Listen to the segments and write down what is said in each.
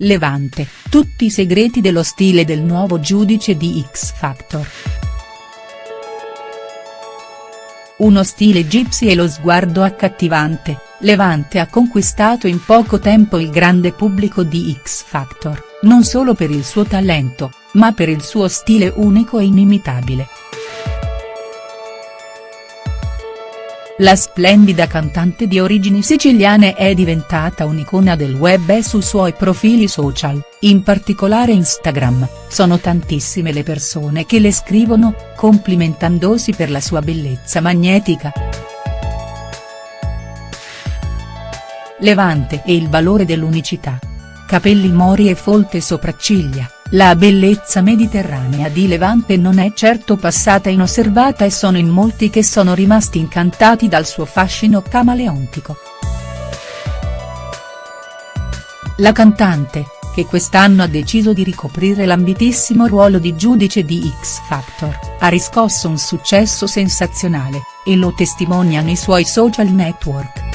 Levante, tutti i segreti dello stile del nuovo giudice di X Factor. Uno stile gypsy e lo sguardo accattivante, Levante ha conquistato in poco tempo il grande pubblico di X Factor, non solo per il suo talento, ma per il suo stile unico e inimitabile. La splendida cantante di origini siciliane è diventata un'icona del web e sui suoi profili social, in particolare Instagram, sono tantissime le persone che le scrivono, complimentandosi per la sua bellezza magnetica. Levante e il valore dell'unicità. Capelli mori e folte sopracciglia, la bellezza mediterranea di Levante non è certo passata inosservata e sono in molti che sono rimasti incantati dal suo fascino camaleontico. La cantante, che quest'anno ha deciso di ricoprire l'ambitissimo ruolo di giudice di X Factor, ha riscosso un successo sensazionale, e lo testimoniano i suoi social network.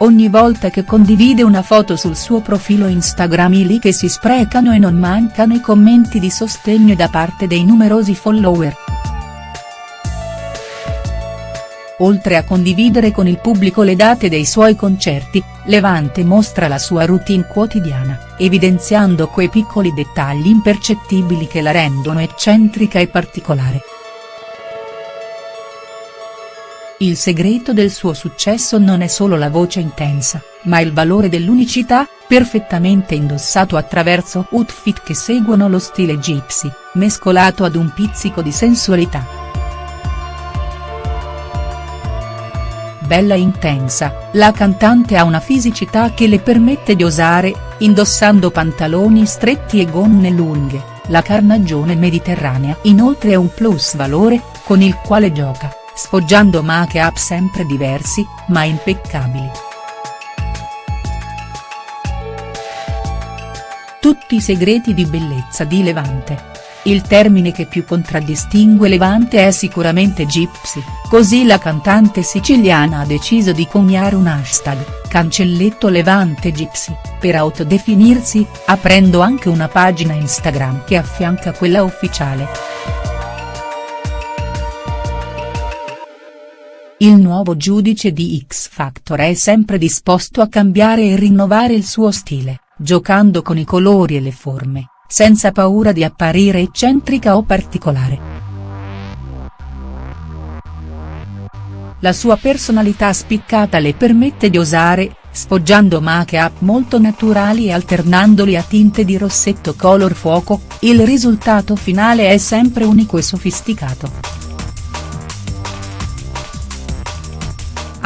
Ogni volta che condivide una foto sul suo profilo Instagram i like si sprecano e non mancano i commenti di sostegno da parte dei numerosi follower. Oltre a condividere con il pubblico le date dei suoi concerti, Levante mostra la sua routine quotidiana, evidenziando quei piccoli dettagli impercettibili che la rendono eccentrica e particolare. Il segreto del suo successo non è solo la voce intensa, ma il valore dell'unicità, perfettamente indossato attraverso outfit che seguono lo stile gypsy, mescolato ad un pizzico di sensualità. Bella intensa, la cantante ha una fisicità che le permette di osare, indossando pantaloni stretti e gonne lunghe, la carnagione mediterranea inoltre è un plus valore, con il quale gioca sfoggiando make-up sempre diversi, ma impeccabili. Tutti i segreti di bellezza di Levante. Il termine che più contraddistingue Levante è sicuramente Gypsy, così la cantante siciliana ha deciso di coniare un hashtag, cancelletto Levante Gypsy, per autodefinirsi, aprendo anche una pagina Instagram che affianca quella ufficiale. Il nuovo giudice di X Factor è sempre disposto a cambiare e rinnovare il suo stile, giocando con i colori e le forme, senza paura di apparire eccentrica o particolare. La sua personalità spiccata le permette di osare, sfoggiando make-up molto naturali e alternandoli a tinte di rossetto color fuoco, il risultato finale è sempre unico e sofisticato.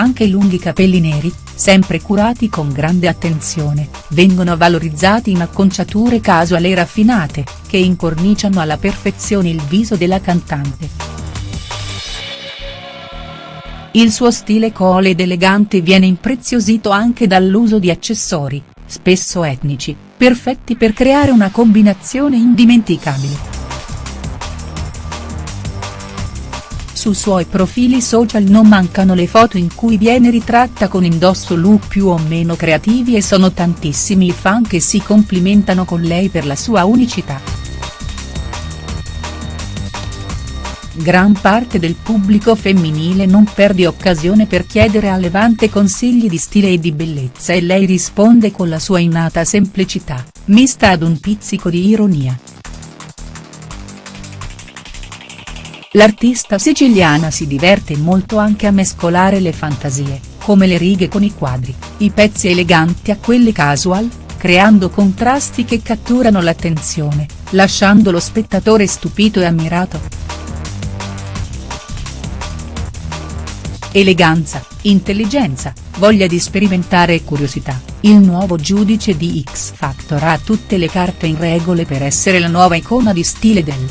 Anche i lunghi capelli neri, sempre curati con grande attenzione, vengono valorizzati in acconciature casuali e raffinate, che incorniciano alla perfezione il viso della cantante. Il suo stile cool ed elegante viene impreziosito anche dall'uso di accessori, spesso etnici, perfetti per creare una combinazione indimenticabile. Sui suoi profili social non mancano le foto in cui viene ritratta con indosso look più o meno creativi e sono tantissimi i fan che si complimentano con lei per la sua unicità. Gran parte del pubblico femminile non perde occasione per chiedere a Levante consigli di stile e di bellezza e lei risponde con la sua innata semplicità, mista ad un pizzico di ironia. L'artista siciliana si diverte molto anche a mescolare le fantasie, come le righe con i quadri, i pezzi eleganti a quelli casual, creando contrasti che catturano l'attenzione, lasciando lo spettatore stupito e ammirato. Eleganza, intelligenza, voglia di sperimentare e curiosità, il nuovo giudice di X Factor ha tutte le carte in regole per essere la nuova icona di stile del.